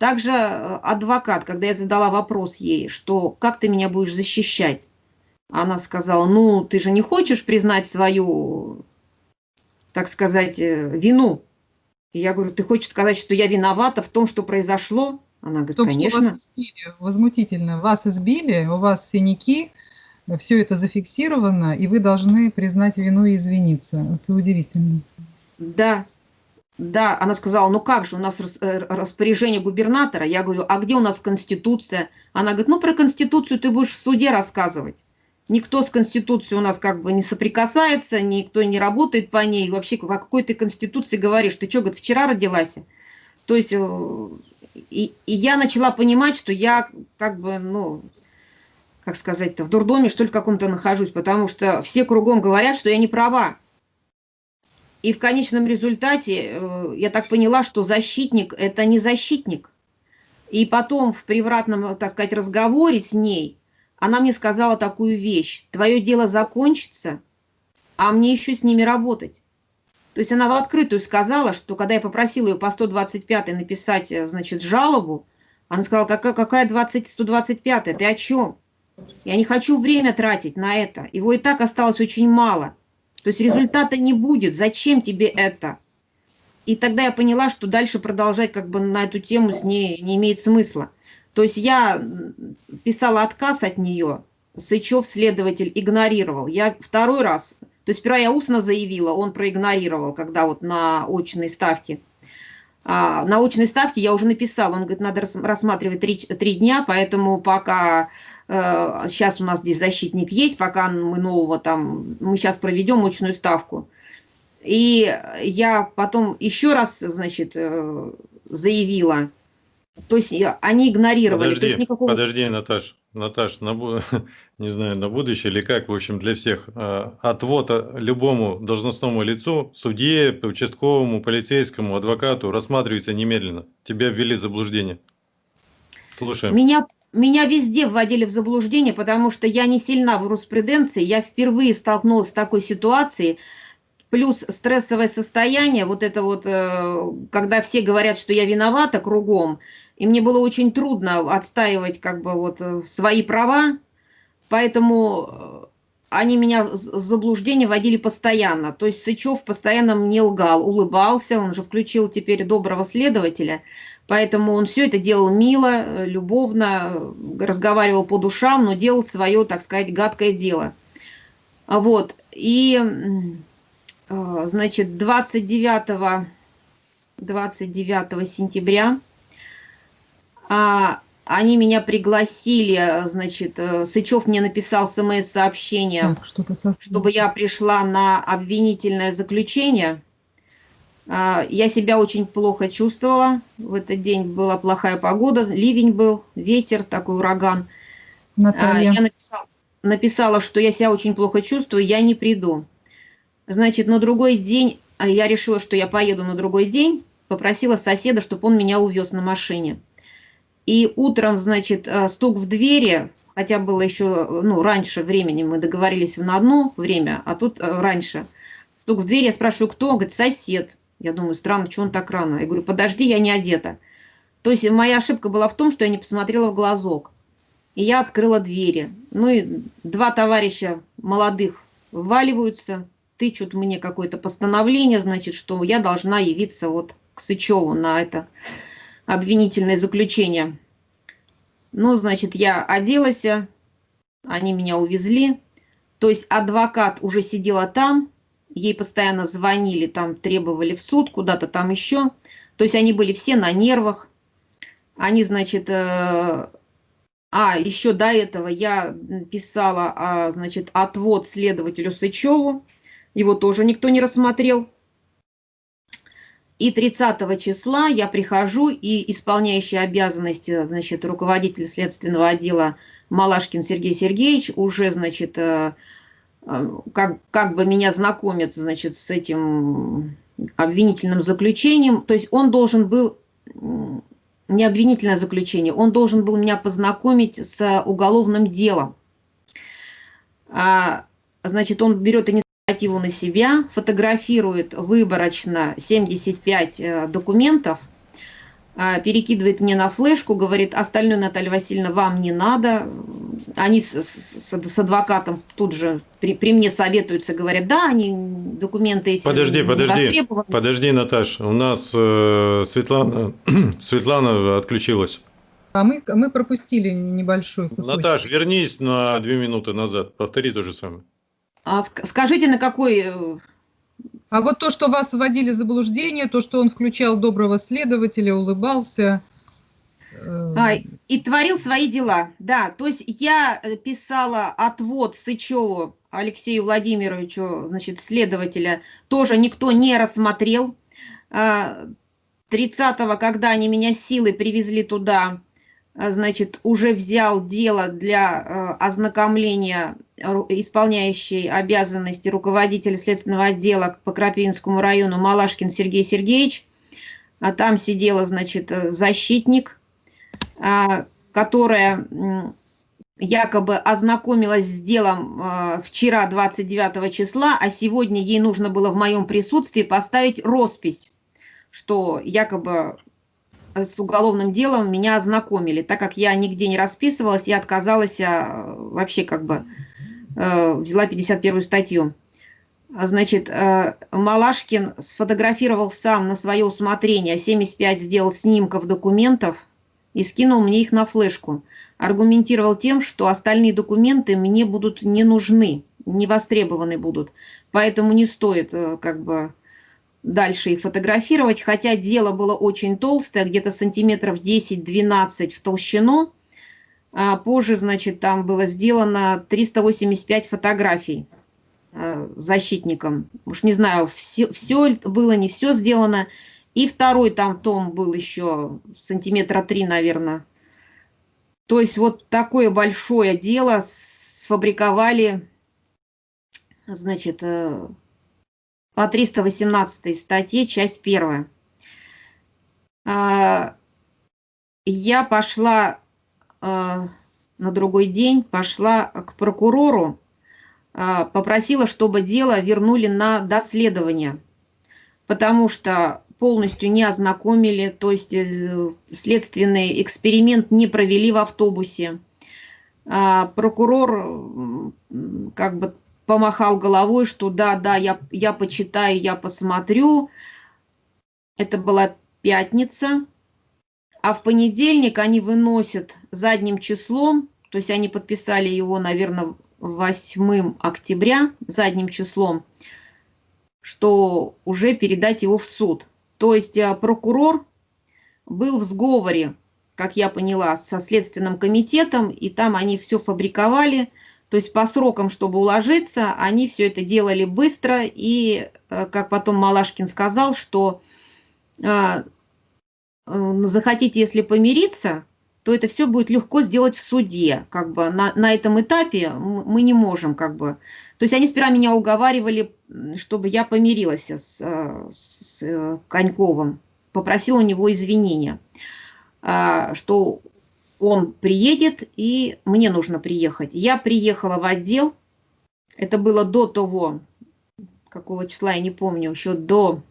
Также э, адвокат, когда я задала вопрос ей, что как ты меня будешь защищать, она сказала, ну, ты же не хочешь признать свою, так сказать, э, вину. И я говорю, ты хочешь сказать, что я виновата в том, что произошло? Она говорит, том, конечно. Что вас избили, возмутительно. Вас избили, у вас синяки, все это зафиксировано, и вы должны признать вину и извиниться. Это удивительно. Да, да, она сказала, ну как же, у нас э, распоряжение губернатора. Я говорю, а где у нас Конституция? Она говорит, ну про Конституцию ты будешь в суде рассказывать. Никто с Конституцией у нас как бы не соприкасается, никто не работает по ней. Вообще, о какой ты Конституции говоришь? Ты что, говорит, вчера родилась? То есть э, и, и я начала понимать, что я как бы, ну, как сказать-то, в дурдоме, что ли, каком-то нахожусь, потому что все кругом говорят, что я не права. И в конечном результате э, я так поняла, что защитник – это не защитник. И потом в привратном, так сказать, разговоре с ней она мне сказала такую вещь. Твое дело закончится, а мне еще с ними работать. То есть она в открытую сказала, что когда я попросила ее по 125 написать, э, значит, жалобу, она сказала, какая, какая 20, 125 ты о чем? Я не хочу время тратить на это. Его и так осталось очень мало. То есть результата не будет. Зачем тебе это? И тогда я поняла, что дальше продолжать как бы на эту тему с ней не имеет смысла. То есть я писала отказ от нее, Сычев следователь игнорировал. Я второй раз то есть сперва я устно заявила, он проигнорировал, когда вот на очной ставке. А, на очной ставке я уже написала, он говорит, надо рассматривать три, три дня, поэтому пока сейчас у нас здесь защитник есть, пока мы нового там, мы сейчас проведем очную ставку. И я потом еще раз, значит, э, заявила, то есть они игнорировали. Подожди, то есть никакого... подожди, Наташ. Наташ, на, не знаю, на будущее или как, в общем, для всех, а, отвод любому должностному лицу, судье, участковому, полицейскому, адвокату рассматривается немедленно. Тебя ввели в заблуждение. Слушаем. Меня, меня везде вводили в заблуждение, потому что я не сильна в юриспруденции. Я впервые столкнулась с такой ситуацией, плюс стрессовое состояние, вот это вот, э, когда все говорят, что я виновата кругом, и мне было очень трудно отстаивать как бы вот э, свои права, поэтому э, они меня в заблуждение водили постоянно. То есть Сычев постоянно мне лгал, улыбался, он же включил теперь доброго следователя, поэтому он все это делал мило, любовно, разговаривал по душам, но делал свое, так сказать, гадкое дело. Вот, и, э, значит, 29, 29 сентября а, они меня пригласили, значит, э, Сычев мне написал смс-сообщение, чтобы я пришла на обвинительное заключение. А, я себя очень плохо чувствовала. В этот день была плохая погода, ливень был, ветер, такой ураган. А, Наталья. Я написала, написала, что я себя очень плохо чувствую, я не приду. Значит, на другой день, я решила, что я поеду на другой день, попросила соседа, чтобы он меня увез на машине. И утром, значит, стук в двери, хотя было еще, ну, раньше времени, мы договорились на одно время, а тут раньше. Стук в двери, я спрашиваю, кто? Он говорит, сосед. Я думаю, странно, что он так рано? Я говорю, подожди, я не одета. То есть моя ошибка была в том, что я не посмотрела в глазок. И я открыла двери. Ну и два товарища молодых вваливаются, тычут мне какое-то постановление, значит, что я должна явиться вот к Сычеву на это обвинительное заключение. Ну, значит, я оделась, они меня увезли. То есть адвокат уже сидела там, ей постоянно звонили, там требовали в суд, куда-то там еще. То есть они были все на нервах. Они, значит, э, А, еще до этого я писала, а, значит, отвод следователю Сычеву. Его тоже никто не рассмотрел. И 30 числа я прихожу, и исполняющий обязанности, значит, руководитель следственного отдела Малашкин Сергей Сергеевич уже, значит, э, как, как бы меня знакомит, значит, с этим обвинительным заключением. То есть он должен был, не обвинительное заключение, он должен был меня познакомить с уголовным делом. А, значит, он берет инициативу на себя, фотографирует выборочно 75 э, документов, перекидывает мне на флешку, говорит, остальное, Наталья Васильевна, вам не надо. Они с, с, с адвокатом тут же при, при мне советуются, говорят, да, они документы эти Подожди, подожди, подожди, Наташа, у нас э, Светлана, Светлана отключилась. А мы, мы пропустили небольшой кусочек. Наташ, вернись на две минуты назад, повтори то же самое. А скажите, на какой э, а вот то, что вас вводили в заблуждение, то, что он включал доброго следователя, улыбался. Э, а, и творил свои дела, да. То есть я э, писала отвод Сычеву Алексею Владимировичу, значит, следователя, тоже никто не рассмотрел. 30-го, а, когда они меня силой привезли туда, а, значит, уже взял дело для ознакомления исполняющий обязанности руководителя следственного отдела по Крапивинскому району Малашкин Сергей Сергеевич. А там сидела, значит, защитник, а, которая якобы ознакомилась с делом а, вчера, 29 числа, а сегодня ей нужно было в моем присутствии поставить роспись, что якобы с уголовным делом меня ознакомили. Так как я нигде не расписывалась, я отказалась вообще как бы взяла 51 статью. А, значит, э, Малашкин сфотографировал сам на свое усмотрение, 75 сделал снимков документов и скинул мне их на флешку. Аргументировал тем, что остальные документы мне будут не нужны, не востребованы будут. Поэтому не стоит э, как бы дальше их фотографировать. Хотя дело было очень толстое, где-то сантиметров 10-12 в толщину. А позже, значит, там было сделано 385 фотографий э, защитником. Уж не знаю, все, все было, не все сделано. И второй там том был еще сантиметра три, наверное. То есть вот такое большое дело сфабриковали, значит, э, по 318 статье, часть первая. А, я пошла на другой день пошла к прокурору, а, попросила, чтобы дело вернули на доследование, потому что полностью не ознакомили, то есть э, следственный эксперимент не провели в автобусе. А, прокурор как бы помахал головой, что да, да, я, я почитаю, я посмотрю. Это была пятница, а в понедельник они выносят задним числом, то есть они подписали его, наверное, 8 октября задним числом, что уже передать его в суд. То есть э, прокурор был в сговоре, как я поняла, со Следственным комитетом, и там они все фабриковали, то есть по срокам, чтобы уложиться, они все это делали быстро, и, э, как потом Малашкин сказал, что э, захотите, если помириться, то это все будет легко сделать в суде. Как бы на, на этом этапе мы не можем как бы... То есть они сперва меня уговаривали, чтобы я помирилась с, э, с э, Коньковым, попросила у него извинения, что он приедет и мне нужно приехать. Я приехала в отдел, это было до того, какого числа, я не помню, еще до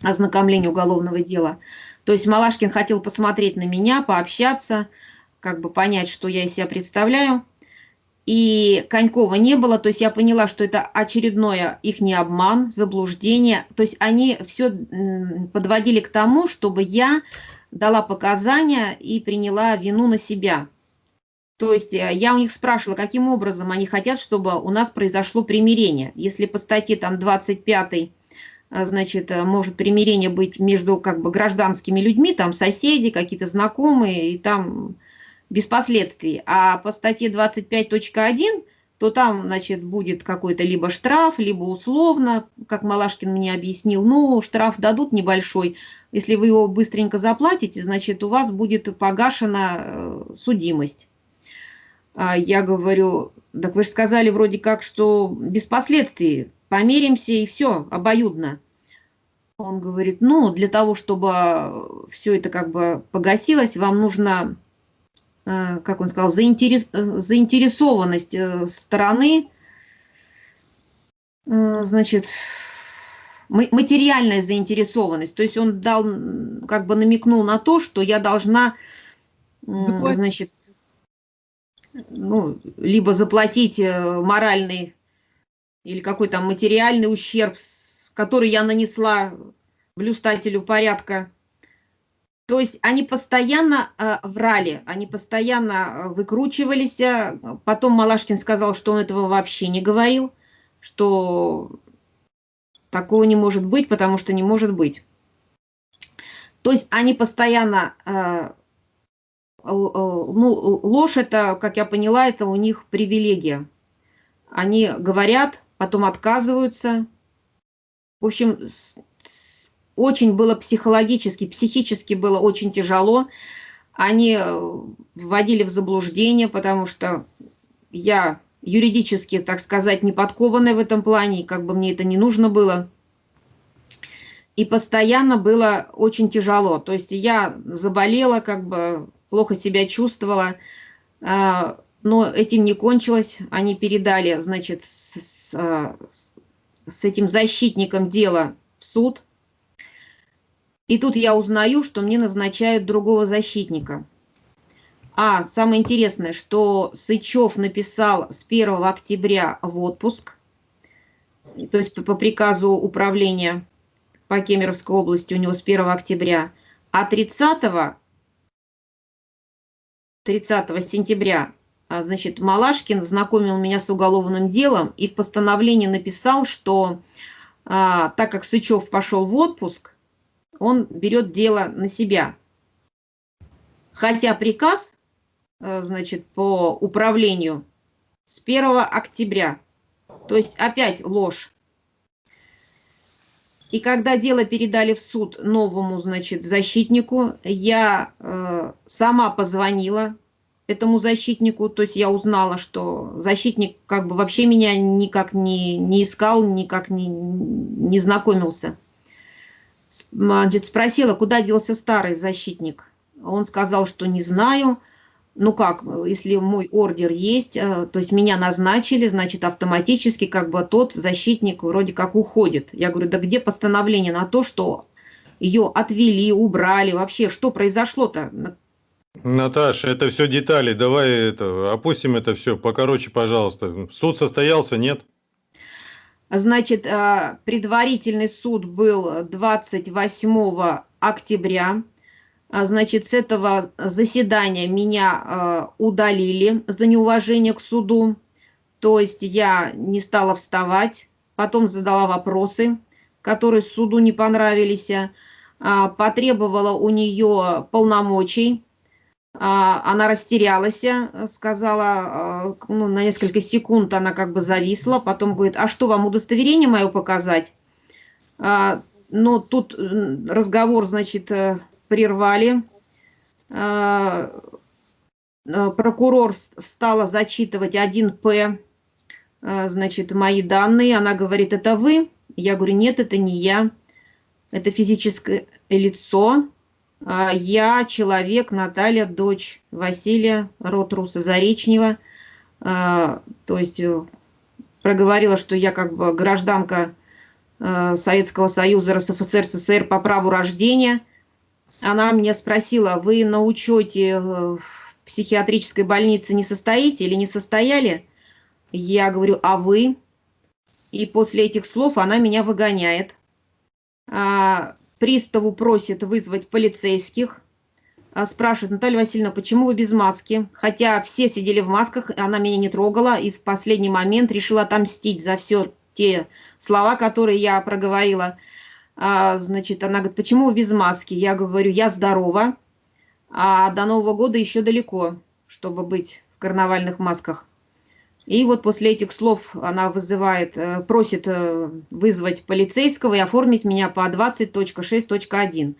ознакомления уголовного дела. То есть Малашкин хотел посмотреть на меня, пообщаться, как бы понять, что я из себя представляю. И Конькова не было, то есть я поняла, что это очередное их не обман, заблуждение. То есть они все подводили к тому, чтобы я дала показания и приняла вину на себя. То есть э, я у них спрашивала, каким образом они хотят, чтобы у нас произошло примирение. Если по статье там 25 а, значит, э, может примирение быть между как бы гражданскими людьми, там соседи, какие-то знакомые, и там без последствий. А по статье 25.1, то там, значит, будет какой-то либо штраф, либо условно, как Малашкин мне объяснил, ну, штраф дадут небольшой. Если вы его быстренько заплатите, значит, у вас будет погашена э, судимость. А я говорю, так вы же сказали вроде как, что без последствий, помиримся и все, обоюдно. Он говорит, ну, для того, чтобы все это как бы погасилось, вам нужно, э, как он сказал, заинтерес, заинтересованность э, стороны, э, значит, материальная заинтересованность. То есть он дал, как бы намекнул на то, что я должна, Заплатить. значит, ну, либо заплатить моральный или какой-то материальный ущерб который я нанесла блюстателю порядка. То есть они постоянно э, врали, они постоянно э, выкручивались. Потом Малашкин сказал, что он этого вообще не говорил, что такого не может быть, потому что не может быть. То есть они постоянно... Э, ну, ложь это, как я поняла, это у них привилегия. Они говорят, потом отказываются, в общем, очень было психологически, психически было очень тяжело. Они э, вводили в заблуждение, потому что я юридически, так сказать, не подкованная в этом плане, как бы мне это не нужно было. И постоянно было очень тяжело. То есть я заболела, как бы плохо себя чувствовала, а, но этим не кончилось. Они передали, значит, с, а, с этим защитником дела в суд. И тут я узнаю, что мне назначают другого защитника. А самое интересное, что Сычев написал с 1 октября в отпуск, то есть по приказу управления по Кемеровской области у него с 1 октября, а 30, 30 сентября значит, Малашкин знакомил меня с уголовным делом и в постановлении написал, что а, так как Сычев пошел в отпуск, он берет дело на себя. Хотя приказ, а, значит, по управлению с 1 октября. То есть опять ложь. И когда дело передали в суд новому, значит, защитнику, я э, сама позвонила этому защитнику. То есть я узнала, что защитник как бы вообще меня никак не, не искал, никак не, не знакомился. Значит, спросила, куда делся старый защитник. Он сказал, что не знаю. Ну как, если мой ордер есть, э, то есть меня назначили, значит, автоматически как бы тот защитник вроде как уходит. Я говорю, да где постановление на то, что ее отвели, убрали, вообще, что произошло-то, Наташа, это все детали. Давай это, опустим это все покороче, пожалуйста. Суд состоялся, нет? Значит, э, предварительный суд был 28 октября. А, значит, с этого заседания меня э, удалили за неуважение к суду. То есть я не стала вставать, потом задала вопросы, которые суду не понравились, а, потребовала у нее полномочий она растерялась, э, сказала, э, ну, на несколько секунд она как бы зависла, потом говорит, а что, вам удостоверение мое показать? А, но тут разговор, значит, э, прервали. А, прокурор стала зачитывать 1П, значит, мои данные. Она говорит, это вы? Я говорю, нет, это не я. Это физическое лицо, а, я человек, Наталья, дочь Василия, род Руса Заречнева. А, то есть э, проговорила, что я как бы гражданка э, Советского Союза, РСФСР, СССР по праву рождения. Она меня спросила, вы на учете э, в психиатрической больнице не состоите или не состояли? Я говорю, а вы? И после этих слов она меня выгоняет. А, приставу просит вызвать полицейских, а, спрашивает, Наталья Васильевна, почему вы без маски? Хотя все сидели в масках, она меня не трогала, и в последний момент решила отомстить за все те слова, которые я проговорила. А, значит, она говорит, почему вы без маски? Я говорю, я здорова, а до Нового года еще далеко. чтобы быть в карнавальных масках. И вот после этих слов она вызывает, э, просит э, вызвать полицейского и оформить меня по 20.6.1.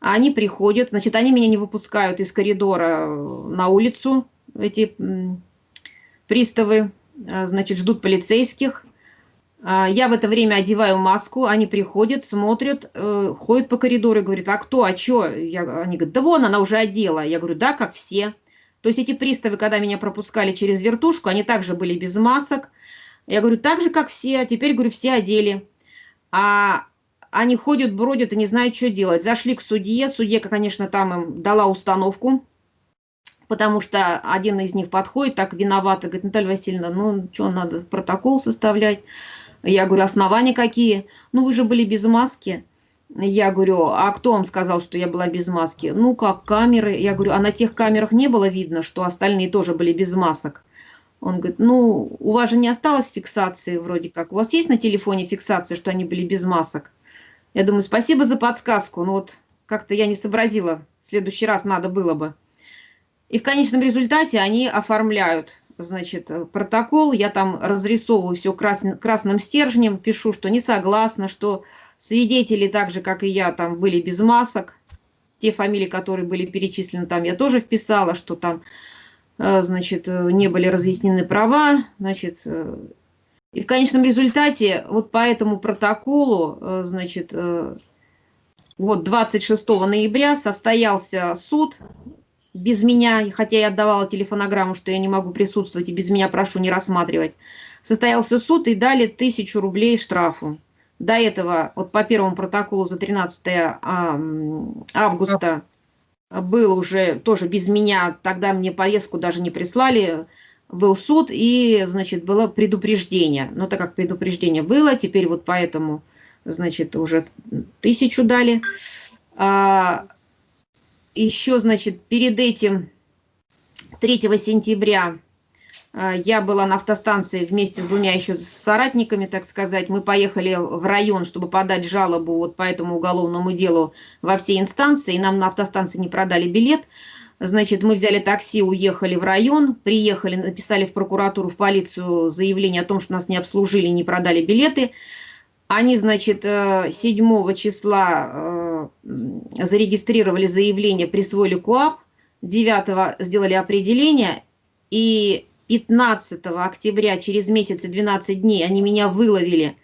Они приходят, значит, они меня не выпускают из коридора на улицу, эти приставы, значит, ждут полицейских. А, я в это время одеваю маску, они приходят, смотрят, э, ходят по коридору и говорят, а кто, а что? Я, они говорят, да вон, она уже одела. Я говорю, да, как все. То есть эти приставы, когда меня пропускали через вертушку, они также были без масок. Я говорю, так же, как все, а теперь, говорю, все одели. А они ходят, бродят и не знают, что делать. Зашли к судье, судья, конечно, там им дала установку, потому что один из них подходит, так виноват, и говорит, Наталья Васильевна, ну, что, надо протокол составлять. Я говорю, основания какие? Ну, вы же были без маски. Я говорю, а кто вам сказал, что я была без маски? Ну, как камеры. Я говорю, а на тех камерах не было видно, что остальные тоже были без масок? Он говорит, ну, у вас же не осталось фиксации вроде как. У вас есть на телефоне фиксация, что они были без масок? Я думаю, спасибо за подсказку. Ну вот как-то я не сообразила. В следующий раз надо было бы. И в конечном результате они оформляют значит, протокол, я там разрисовываю все красным стержнем, пишу, что не согласна, что свидетели, так же, как и я, там были без масок. Те фамилии, которые были перечислены там, я тоже вписала, что там, э, значит, э, не были разъяснены права, значит, и в конечном результате вот по этому протоколу, значит, вот 26 ноября состоялся суд без меня, хотя я отдавала телефонограмму, что я не могу присутствовать, и без меня прошу не рассматривать. Состоялся суд и дали тысячу рублей штрафу. До этого, вот по первому протоколу за 13 а, августа был уже тоже без меня, тогда мне повестку даже не прислали, был суд и, значит, было предупреждение. Но так как предупреждение было, теперь вот поэтому, значит, уже тысячу дали. А, еще, значит, перед этим, 3 сентября, я была на автостанции вместе с двумя еще соратниками, так сказать. Мы поехали в район, чтобы подать жалобу вот по этому уголовному делу во все инстанции. И нам на автостанции не продали билет. Значит, мы взяли такси, уехали в район, приехали, написали в прокуратуру, в полицию заявление о том, что нас не обслужили, не продали билеты. Они, значит, 7 э, числа э, зарегистрировали заявление, присвоили КУАП, 9 сделали определение, и 15 октября, через месяц и 12 дней, они меня выловили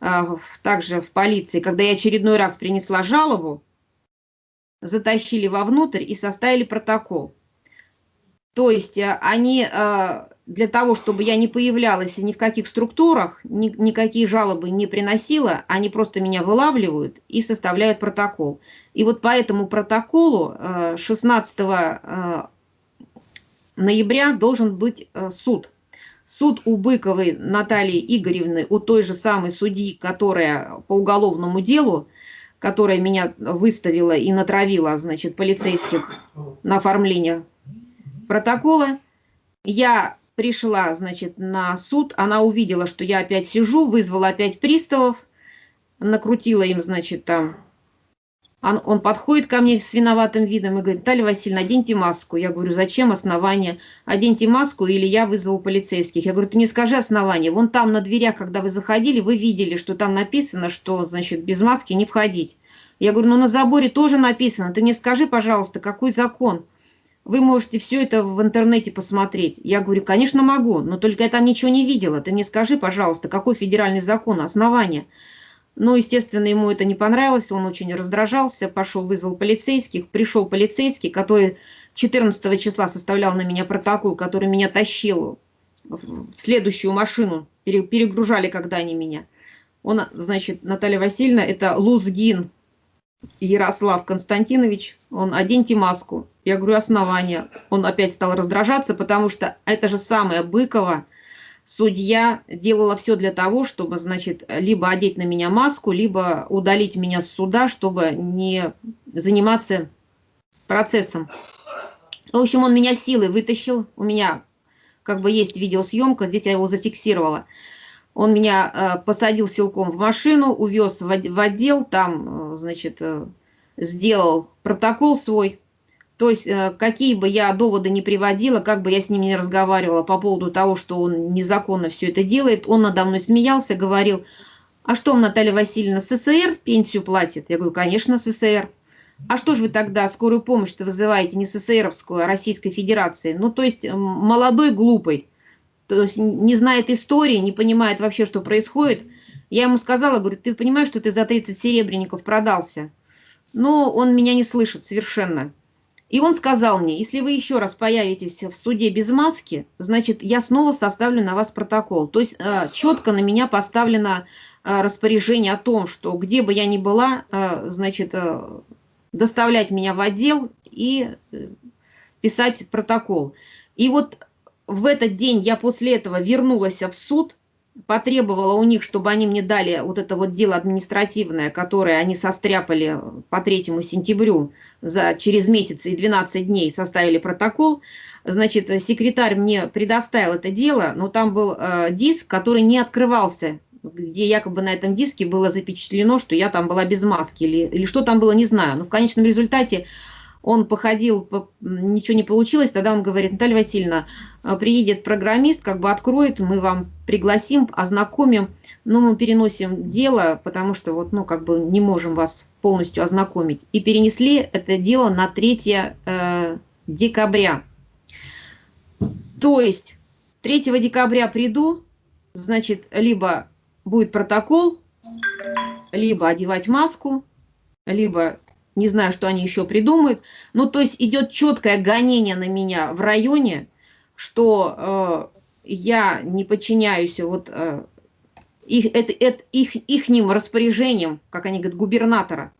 э, также в полиции, когда я очередной раз принесла жалобу, затащили вовнутрь и составили протокол. То есть они для того, чтобы я не появлялась ни в каких структурах, ни, никакие жалобы не приносила, они просто меня вылавливают и составляют протокол. И вот по этому протоколу 16 э, э, ноября должен быть э, суд. Суд у Быковой Натальи Игоревны, у той же самой судьи, которая по уголовному делу, которая меня выставила и натравила, значит, полицейских на оформление протокола, я пришла, значит, на суд, она увидела, что я опять сижу, вызвала опять приставов, накрутила им, значит, там. Он, он подходит ко мне с виноватым видом и говорит, Наталья Васильевна, оденьте маску. Я говорю, зачем основание? Оденьте маску или я вызову полицейских. Я говорю, ты не скажи основание. Вон там на дверях, когда вы заходили, вы видели, что там написано, что, значит, без маски не входить. Я говорю, ну на заборе тоже написано. Ты мне скажи, пожалуйста, какой закон? вы можете все это в интернете посмотреть. Я говорю, конечно, могу, но только я там ничего не видела. Ты мне скажи, пожалуйста, какой федеральный закон, основание? Ну, естественно, ему это не понравилось, он очень раздражался, пошел, вызвал полицейских. Пришел полицейский, который 14 числа составлял на меня протокол, который меня тащил в следующую машину, перегружали, когда они меня. Он, значит, Наталья Васильевна, это Лузгин Ярослав Константинович, он оденьте маску. Я говорю, основания. Он опять стал раздражаться, потому что это же самая Быкова, судья делала все для того, чтобы, значит, либо одеть на меня маску, либо удалить меня с суда, чтобы не заниматься процессом. В общем, он меня силой вытащил. У меня как бы есть видеосъемка, здесь я его зафиксировала. Он меня э, посадил силком в машину, увез в отдел, там, э, значит, э, сделал протокол свой. То есть, э, какие бы я доводы не приводила, как бы я с ним не разговаривала по поводу того, что он незаконно все это делает, он надо мной смеялся, говорил, а что Наталья Васильевна, СССР пенсию платит? Я говорю, конечно, СССР. А что же вы тогда скорую помощь-то вызываете не СССРовскую, а Российской Федерации? Ну, то есть, молодой, глупый, то есть не знает истории, не понимает вообще, что происходит. Я ему сказала, говорю, ты понимаешь, что ты за 30 серебряников продался? Но он меня не слышит совершенно. И он сказал мне, если вы еще раз появитесь в суде без маски, значит, я снова составлю на вас протокол. То есть э, четко на меня поставлено э, распоряжение о том, что где бы я ни была, э, значит, доставлять меня в отдел и писать протокол. И вот в этот день я после этого вернулась в суд, потребовала у них, чтобы они мне дали вот это вот дело административное, которое они состряпали по 3 сентябрю, за, через месяц и 12 дней составили протокол. Значит, секретарь мне предоставил это дело, но там был э, диск, который не открывался, где якобы на этом диске было запечатлено, что я там была без маски, или, или что там было, не знаю. Но в конечном результате он походил, ничего не получилось, тогда он говорит, Наталья Васильевна, приедет программист, как бы откроет, мы вам пригласим, ознакомим, но мы переносим дело, потому что вот, ну, как бы не можем вас полностью ознакомить. И перенесли это дело на 3 э, декабря. То есть 3 декабря приду, значит, либо будет протокол, либо одевать маску, либо не знаю, что они еще придумают. Ну, то есть идет четкое гонение на меня в районе, что э, я не подчиняюсь вот э, их, это, это, их, ихним распоряжениям, как они говорят, губернатора.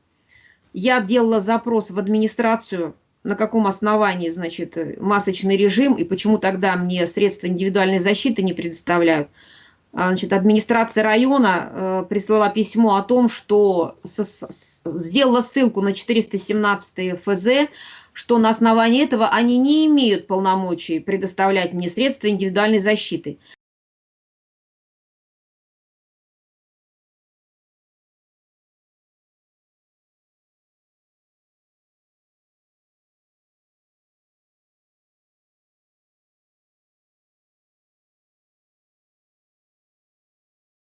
Я делала запрос в администрацию, на каком основании, значит, масочный режим, и почему тогда мне средства индивидуальной защиты не предоставляют. А, значит, администрация района э, прислала письмо о том, что с, с, сделала ссылку на 417 ФЗ, что на основании этого они не имеют полномочий предоставлять мне средства индивидуальной защиты.